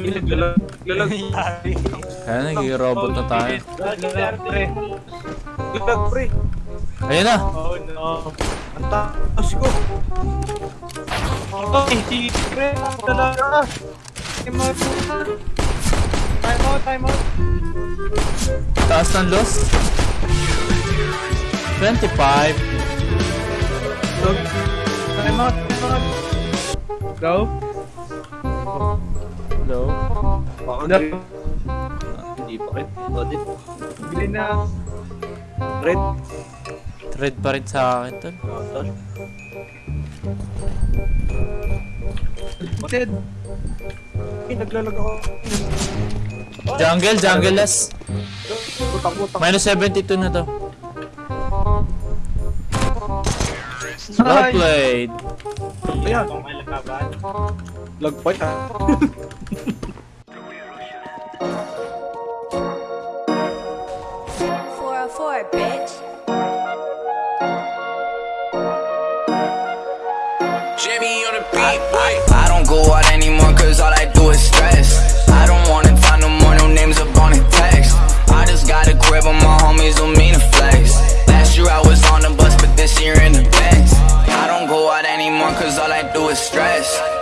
Lalag. Kaya nagiging robot na tayo. Lalag, pre. Pre. Ayun na! Oh no. Ang taas ko. Oh, hindi, pre. Talaga. Time out. Time out, time out. Taas ng loss. 25. Time out, time out. Go. Na. Hindi pa rin. Audit. Bili na. Red. Thread pa rin sa akin tol. Ted. Ay, naglalag ako. Jungle, jungle less. Putang-putang. Minus 72 na to. Well played. Ayan. Lag pa yan. Four four, bitch. Jimmy on the beat, boy. I don't go out anymore cause all I do is stress. I don't wanna talk no more, no names up on the text. I just got a crib and my homies don't mean to flex. Last year I was on the bus, but this year in the Benz. I don't go out anymore cause all I do is stress.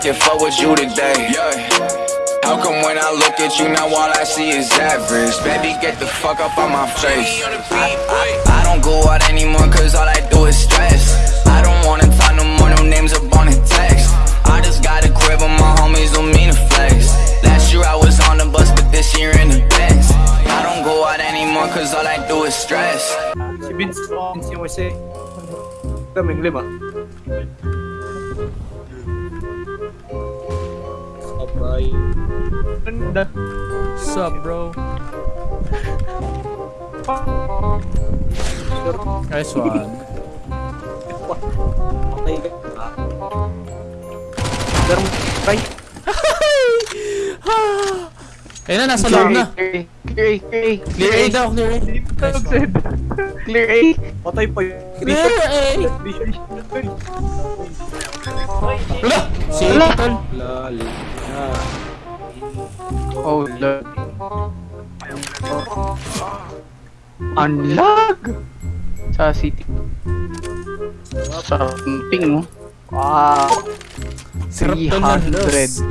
Can fuck with you today. How come when I look at you now all I see is average? Baby, get the fuck up on my face. I, I, I don't go out anymore cause all I do is stress. I don't wanna talk no more, no names up on the text. I just got a crib and my homies don't mean to flex. Last year I was on the bus, but this year in the Benz. I don't go out anymore cause all I do is stress. Sabay. Ganda. Sup bro? Nice one. Okay ka. Pero, try. Ayun na, nasa loob na. Clear A, clear A, clear A, Clear A daw, clear A. clear A. Patay pa yun. Clear A! Wala! Si Wala. tol. Oh, lord. Unlag! Sa city. Sa ping mo. Wow. Sarap tol ng loss.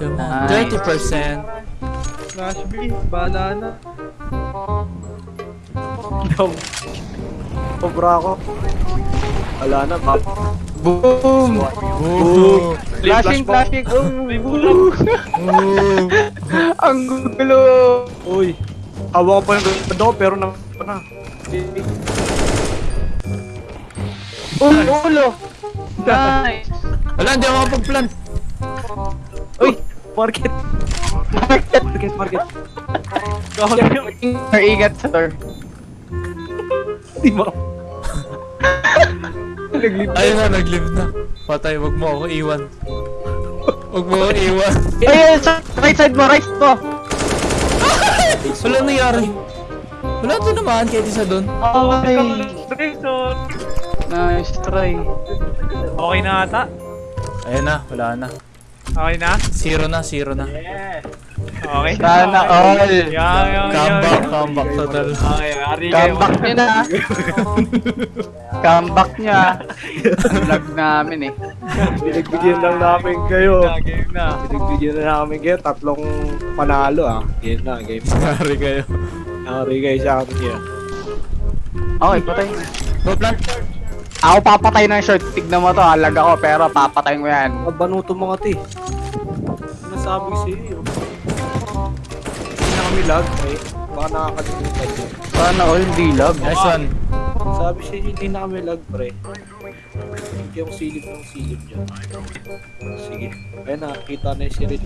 300. 30%. Flash B, bahala na. Dom. Sobra ako. Wala na, pap. Boom! Boom! Flashing, flashing! Oh! Ang gulo! Uy. Hawa ko pa yung ko, pero na... na. Ulo! Ulo! Nice! Wala, hindi ako makapag-plant. Uy! Market! Market! Market, market. Ingat sa door. Di mo. Naglip. Ayun na, nag-live na. Patay, wag mo ako iwan. Wag mo ako iwan. Ay, sa right side mo, right mo! Wala nangyari. Wala to naman, kahit isa doon. Okay. Nice try. Okay na ata? Ayun na, wala na. Okay na? Zero na, zero na. Okay. Sana all. Yan, yan, Comeback, comeback total. Okay, ari kayo. Comeback niya na. Comeback niya. Vlog namin eh. Pinagbigyan lang namin kayo. Game na. Pinagbigyan na namin kayo. Tatlong panalo ah. Game na, game na. Sorry kayo. Ari kayo sa akin kaya. Okay, patay. Go plant. Ako papatay ng short. Tignan mo to, halag ako pero papatayin ko yan. Mabanuto mga ti. Nasabi sa'yo. Kami lag. Eh. Baka nakakalimutan nyo. Sana all hindi lag. Nice one. Sabi siya, hindi na kami lag, pre. Hindi akong silip ng silip dyan. Sige. Ayun na, kita na yung Cyril.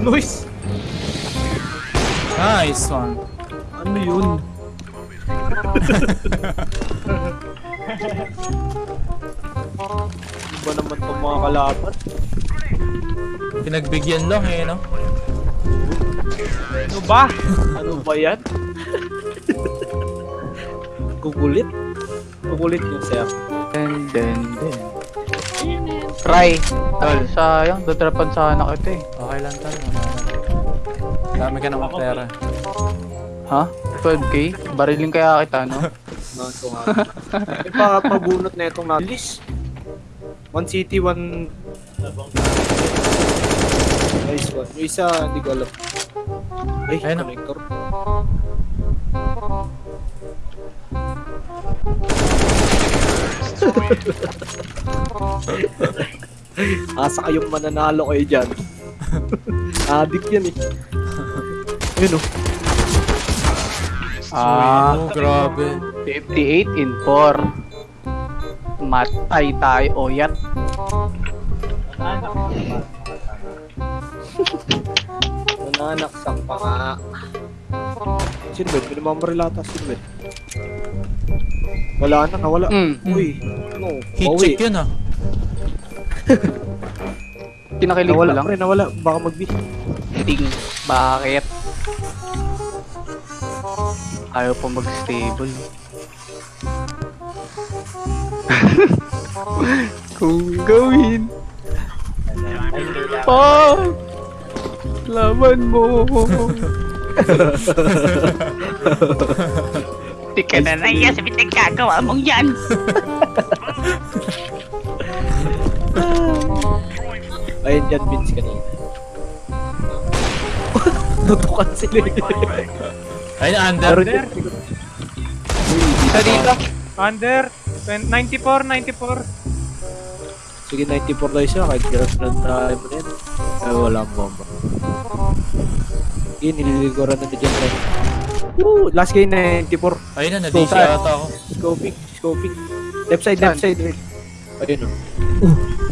Noise! Nice one. Ano yun? Ano ba naman itong mga kalaban? Pinagbigyan lang eh, no? Ano ba? Ano ba yan? Gugulit? Gugulit yung sir. Den, den, den. Try. Tol, sayang. Dadrapan sana kita eh. Okay lang tol. Dami ka naman pera. Ha? 12k? Barilin kaya kita, no? Ito nga. May pa pabunot na itong nalis. One city, one... Nice one. Yung isa, hindi ko alam. Ay, Ayun na. connector. Asa kayong mananalo kayo dyan. Adik yan eh. Ayun oh. Ah, oh, grabe. 58 in 4. Matay tayo, oyat. Nananak sa panga. Silbet, pinamamaril ata Silbet. Wala na, nawala. Mm. Uy, ano? Heat bawi. check yun ah. Kinakilig ko Nawala lang. pre, nawala. Baka mag-B. Ting. Bakit? Ayaw pa mag-stable. Kung gawin. Oh! Laban mo. Di ka na naiya sa pinagkagawa mong yan. Ayun dyan, Vince kanina. Tutukan sila. Ayun, under. Pero Isa dito. Under 94, 94. Sige, 94 tayo siya. Kahit hirap na tayo mo na yan. Ay, wala ang bomba. Yun, nililiguran na ni dyan. pre. Woo! Last game 94. Ayun na, na-DC ata ako. Scoping, scoping. Left side, left side. Ayun oh.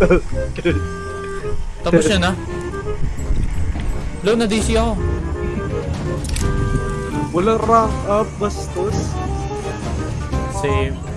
Tapos yan ah. Low na DC ako. Wala rank up, bastos. Same.